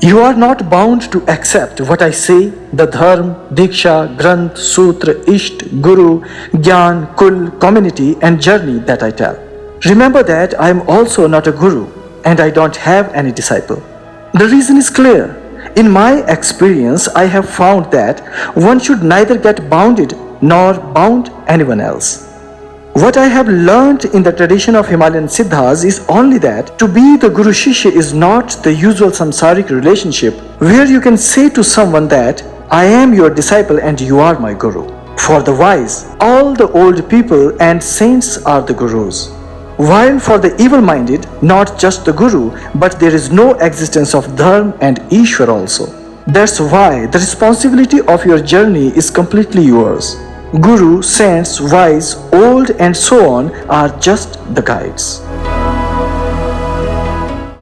You are not bound to accept what I say, the Dharma, Diksha, Granth, Sutra, Isht, Guru, Gyan, Kul, community and journey that I tell. Remember that I am also not a Guru and I don't have any disciple. The reason is clear. In my experience, I have found that one should neither get bounded nor bound anyone else. What I have learned in the tradition of Himalayan Siddhas is only that to be the Guru Shishya is not the usual samsaric relationship where you can say to someone that I am your disciple and you are my Guru. For the wise, all the old people and saints are the Gurus. While for the evil-minded, not just the Guru, but there is no existence of Dharma and Ishwar also. That's why the responsibility of your journey is completely yours. Guru, saints, wise, old and so on are just the guides.